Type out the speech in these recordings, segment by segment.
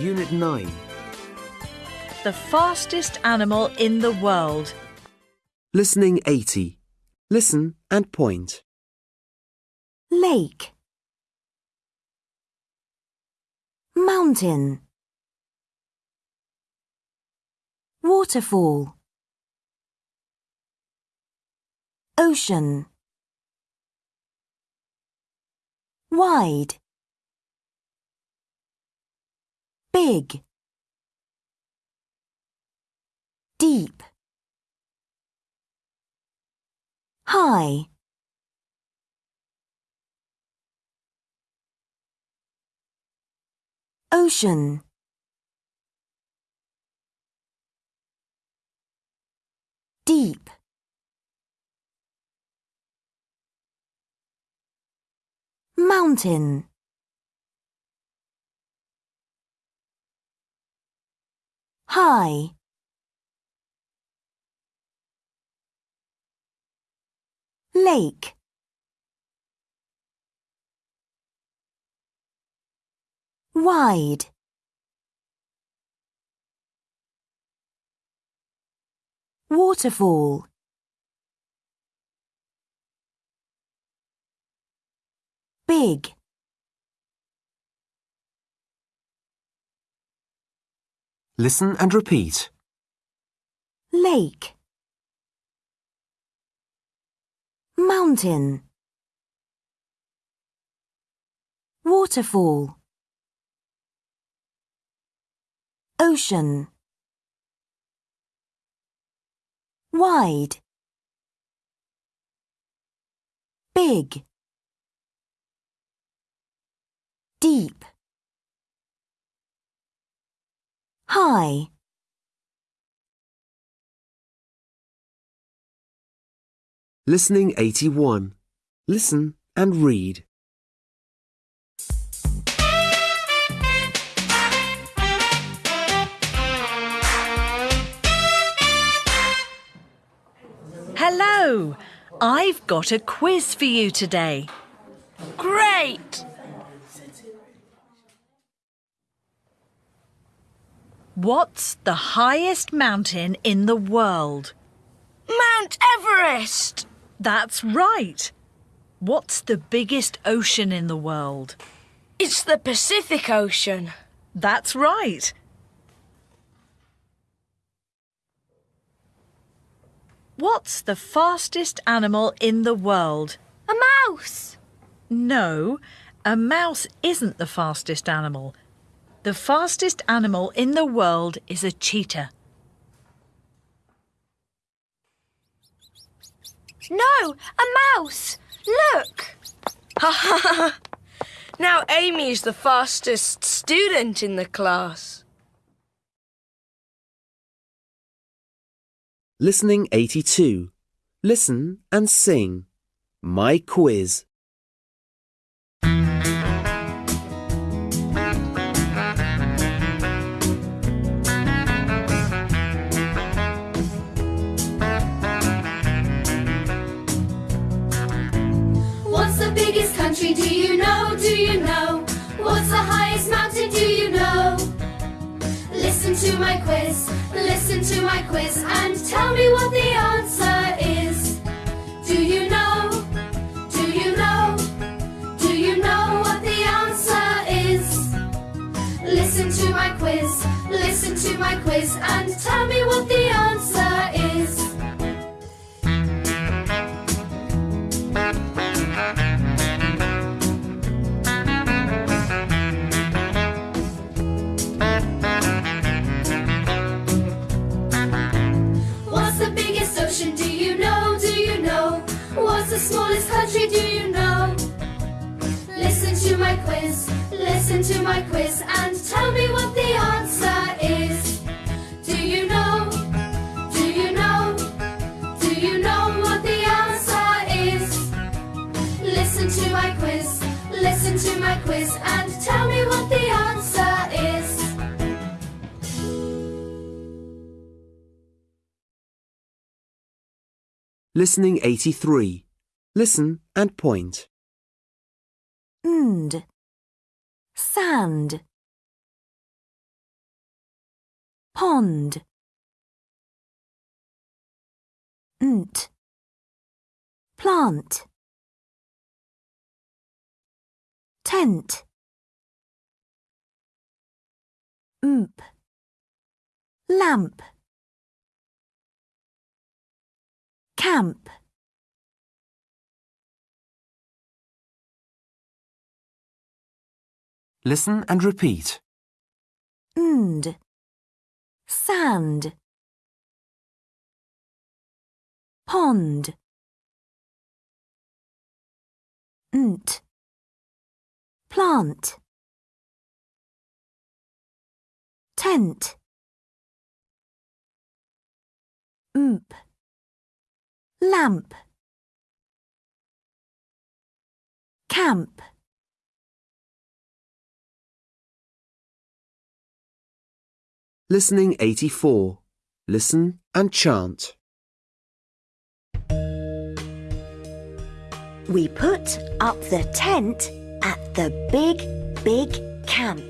Unit 9. The fastest animal in the world. Listening 80. Listen and point. Lake. Mountain. Waterfall. Ocean. Wide. Big. Deep. High. Ocean. Deep. Mountain. High. Lake. Wide. Waterfall. Big. Listen and repeat. Lake. Mountain. Waterfall. Ocean. Wide. Big. Deep. High. Listening 81. Listen and read. Hello! I've got a quiz for you today. Great! What's the highest mountain in the world? Mount Everest! That's right. What's the biggest ocean in the world? It's the Pacific Ocean. That's right. What's the fastest animal in the world? A mouse! No, a mouse isn't the fastest animal. The fastest animal in the world is a cheetah. No, a mouse! Look! Ha ha ha! Now Amy is the fastest student in the class. Listening 82. Listen and sing. My quiz. Do you know? What's the highest mountain? Do you know? Listen to my quiz, listen to my quiz, and tell me what the answer is. Do you know? Do you know? Do you know what the answer is? Listen to my quiz, listen to my quiz, and tell me what the answer listen to my quiz, and tell me what the answer is. Listening 83. Listen and point. And. Sand. pond. Nt. Plant. Tent. Mp. Lamp. Camp. Listen and repeat. Nd. Sand. Pond. Nt. Plant. Tent. Mp. Lamp. Camp. Listening 84. Listen and chant. We put up the tent at the big, big camp.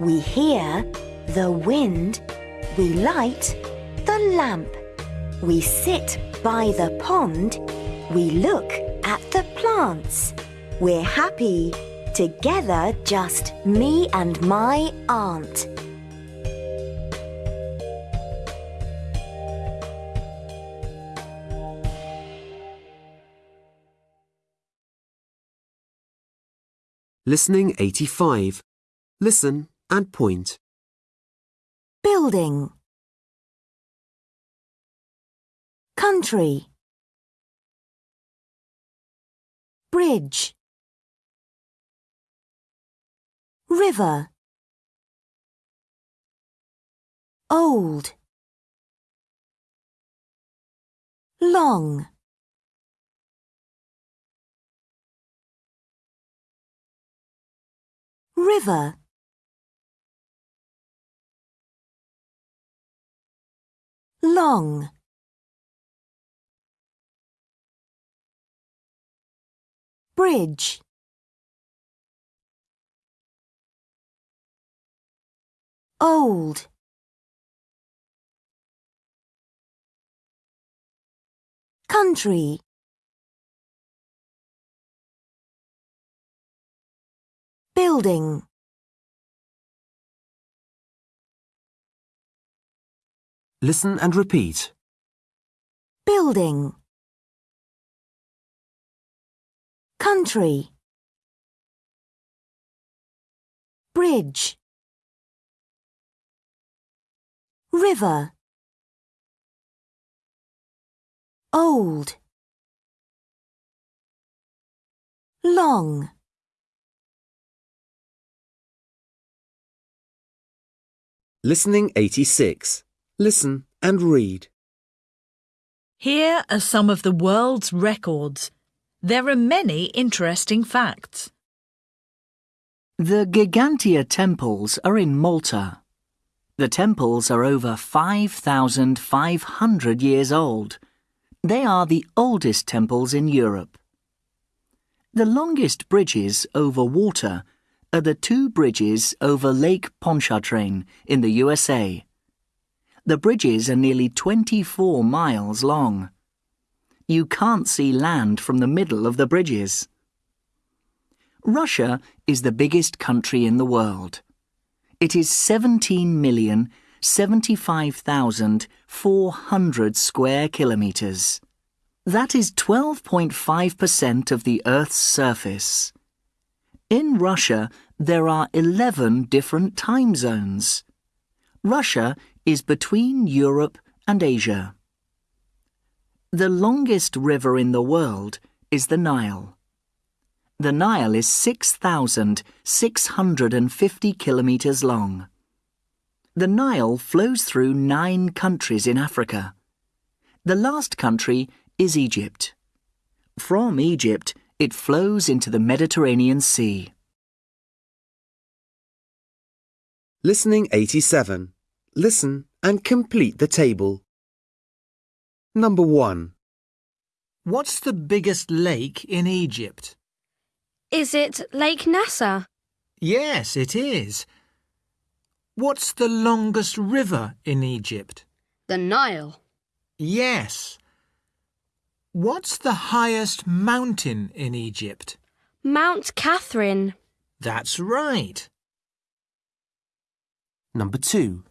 We hear the wind. We light the lamp. We sit by the pond. We look at the plants. We're happy together, just me and my aunt. Listening 85. Listen and point. Building. Country. Bridge. River. Old. Long. River. Long. Bridge. Old. Country. Building. Listen and repeat. Building. Country. Bridge. River. Old. Long. Listening 86. Listen and read. Here are some of the world's records. There are many interesting facts. The Ggantija temples are in Malta. The temples are over 5,500 years old. They are the oldest temples in Europe. The longest bridges over water are the two bridges over Lake Pontchartrain in the USA. The bridges are nearly 24 miles long. You can't see land from the middle of the bridges. Russia is the biggest country in the world. It is 17,075,400 square kilometres. That is 12.5% of the Earth's surface. In Russia, there are 11 different time zones. Russia is between Europe and Asia. The longest river in the world is the Nile. The Nile is 6,650 kilometres long. The Nile flows through nine countries in Africa. The last country is Egypt. From Egypt, it flows into the Mediterranean Sea. Listening 87. Listen and complete the table. Number 1. What's the biggest lake in Egypt? Is it Lake Nasser? Yes, it is. What's the longest river in Egypt? The Nile. Yes. What's the highest mountain in Egypt? Mount Catherine. That's right. Number 2.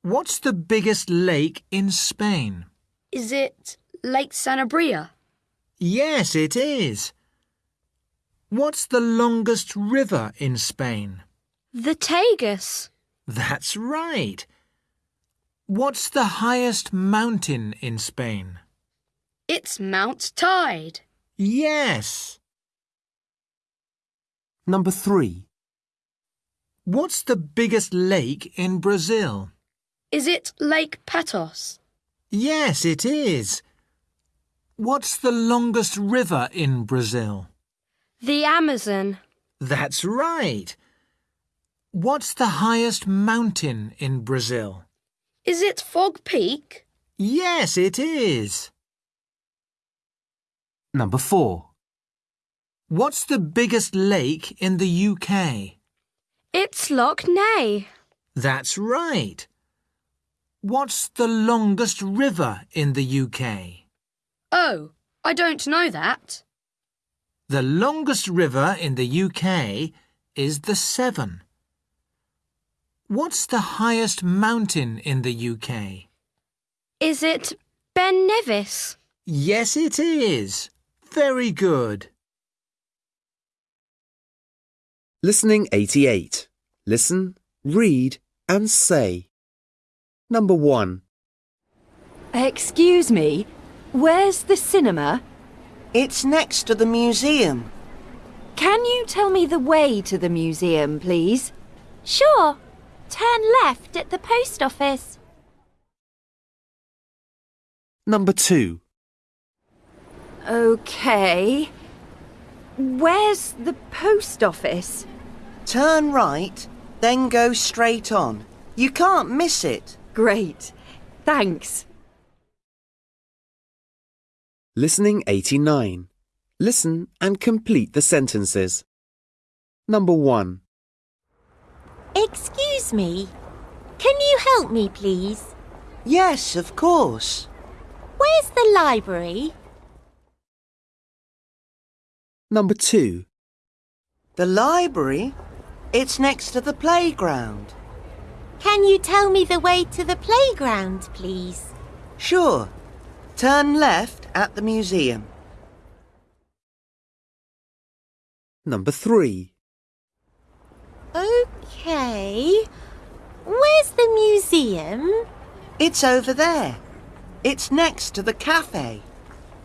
What's the biggest lake in Spain? Is it Lake Sanabria? Yes, it is. What's the longest river in Spain? The Tagus. That's right. What's the highest mountain in Spain? It's Mount Teide. Yes. Number 3. What's the biggest lake in Brazil? Is it Lake Patos? Yes, it is. What's the longest river in Brazil? The Amazon. That's right. What's the highest mountain in Brazil? Is it Fog Peak? Yes, it is. Number 4. What's the biggest lake in the UK? It's Loch Ness. That's right. What's the longest river in the UK? Oh, I don't know that. The longest river in the UK is the Severn. What's the highest mountain in the UK? Is it Ben Nevis? Yes, it is. Very good. Listening 88. Listen, read, and say. Number 1. Excuse me, where's the cinema? It's next to the museum. Can you tell me the way to the museum, please? Sure. Turn left at the post office. Number 2. OK. Where's the post office? Turn right, then go straight on. You can't miss it. Great. Thanks. Listening 89. Listen and complete the sentences. Number 1. Excuse me. Can you help me, please? Yes, of course. Where's the library? Number 2. The library? It's next to the playground. Can you tell me the way to the playground, please? Sure. Turn left at the museum. Number 3. OK. Where's the museum? It's over there. It's next to the cafe.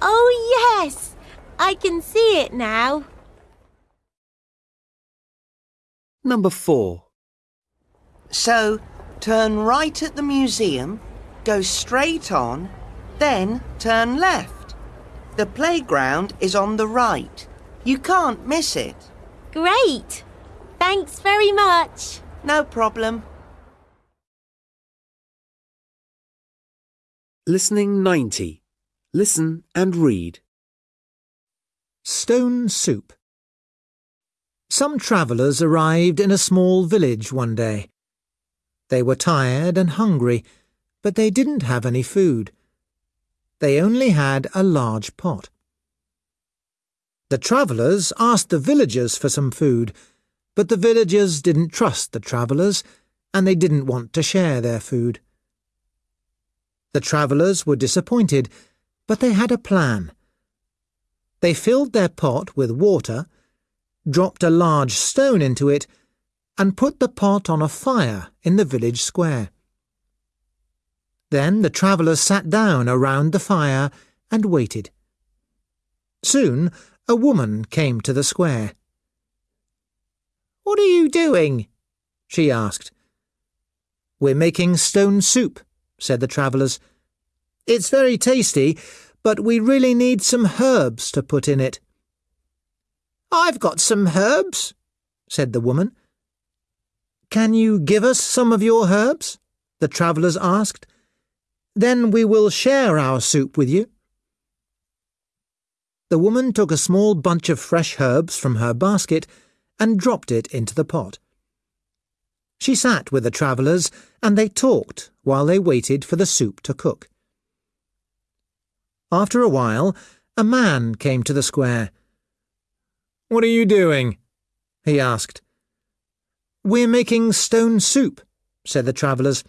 Oh, yes. I can see it now. Number 4. So, turn right at the museum, go straight on, then turn left. The playground is on the right. You can't miss it. Great. Thanks very much. No problem. Listening 90. Listen and read. Stone soup. Some travellers arrived in a small village one day. They were tired and hungry, but they didn't have any food. They only had a large pot. The travellers asked the villagers for some food, but the villagers didn't trust the travellers, and they didn't want to share their food. The travellers were disappointed, but they had a plan. They filled their pot with water, dropped a large stone into it, and put the pot on a fire in the village square. Then the travellers sat down around the fire and waited. Soon a woman came to the square. What are you doing? she asked. We're making stone soup, said the travellers. It's very tasty, but we really need some herbs to put in it. I've got some herbs, said the woman. Can you give us some of your herbs? the travellers asked. Then we will share our soup with you. The woman took a small bunch of fresh herbs from her basket and dropped it into the pot. She sat with the travellers and they talked while they waited for the soup to cook. After a while, a man came to the square. What are you doing? he asked. We're making stone soup, said the travellers.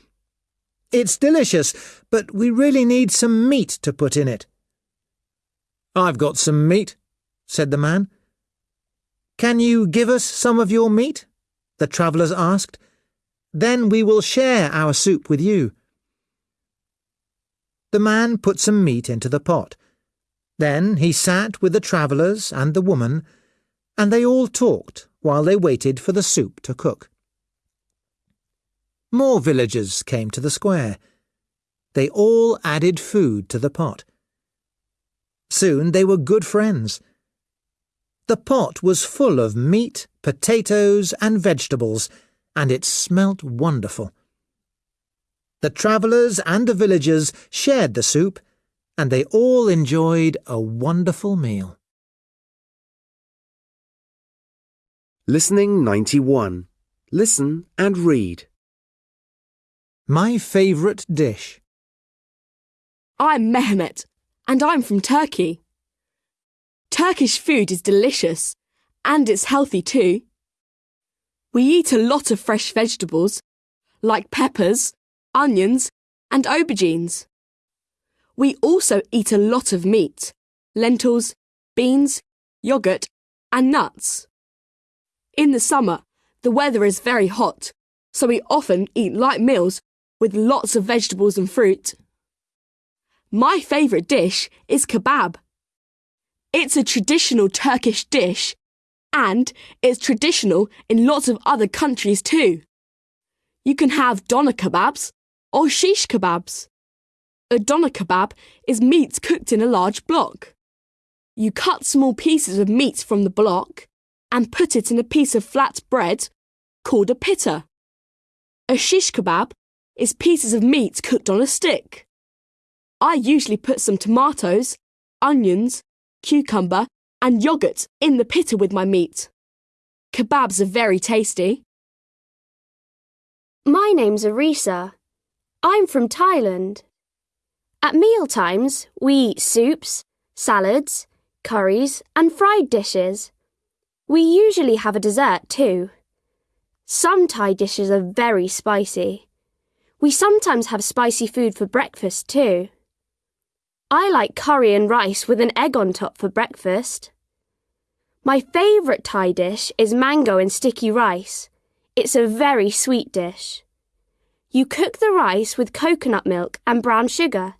It's delicious, but we really need some meat to put in it. I've got some meat, said the man. Can you give us some of your meat? the travellers asked. Then we will share our soup with you. The man put some meat into the pot. Then he sat with the travellers and the woman, and they all talked while they waited for the soup to cook. More villagers came to the square. They all added food to the pot. Soon they were good friends. The pot was full of meat, potatoes, and vegetables, and it smelt wonderful. The travellers and the villagers shared the soup, and they all enjoyed a wonderful meal. Listening 91. Listen and read. My favourite dish. I'm Mehmet, and I'm from Turkey. Turkish food is delicious, and it's healthy too. We eat a lot of fresh vegetables, like peppers, onions, and aubergines. We also eat a lot of meat, lentils, beans, yogurt, and nuts. In the summer, the weather is very hot, so we often eat light meals with lots of vegetables and fruit. My favourite dish is kebab. It's a traditional Turkish dish, and it's traditional in lots of other countries too. You can have doner kebabs or shish kebabs. A doner kebab is meat cooked in a large block. You cut small pieces of meat from the block and put it in a piece of flat bread called a pitta. A shish kebab is pieces of meat cooked on a stick. I usually put some tomatoes, onions, cucumber, and yogurt in the pitta with my meat. Kebabs are very tasty. My name's Arisa. I'm from Thailand. At meal times, we eat soups, salads, curries, and fried dishes. We usually have a dessert too. Some Thai dishes are very spicy. We sometimes have spicy food for breakfast too. I like curry and rice with an egg on top for breakfast. My favourite Thai dish is mango and sticky rice. It's a very sweet dish. You cook the rice with coconut milk and brown sugar.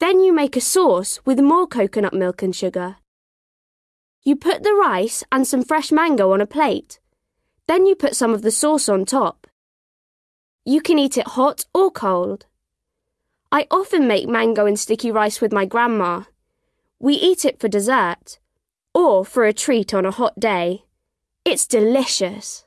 Then you make a sauce with more coconut milk and sugar. You put the rice and some fresh mango on a plate. Then you put some of the sauce on top. You can eat it hot or cold. I often make mango and sticky rice with my grandma. We eat it for dessert or for a treat on a hot day. It's delicious.